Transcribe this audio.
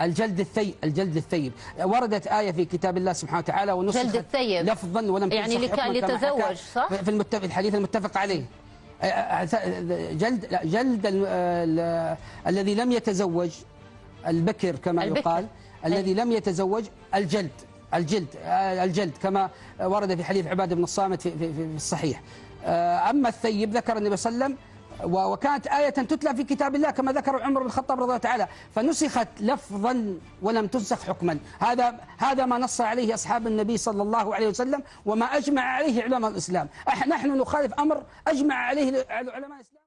الجلد الثيب الجلد الثيب وردت آية في كتاب الله سبحانه وتعالى ونسخت جلد الثيب. لفظا ولم يعني لتزوج، حكى صح؟ في المتفق الحديث المتفق عليه جلد لا جلد ال- ال- الذي لم يتزوج البكر كما البكر. يقال الذي لم يتزوج الجلد الجلد الجلد كما ورد في حديث عبادة بن الصامت في, في, في الصحيح أما الثيب ذكر النبي صلى الله عليه وسلم وكانت آية تتلى في كتاب الله كما ذكر عمر بن الخطاب رضي الله تعالى. فنسخت لفظا ولم تنسخ حكما. هذا هذا ما نص عليه أصحاب النبي صلى الله عليه وسلم وما أجمع عليه علماء الإسلام. نحن نخالف أمر أجمع عليه علماء الإسلام.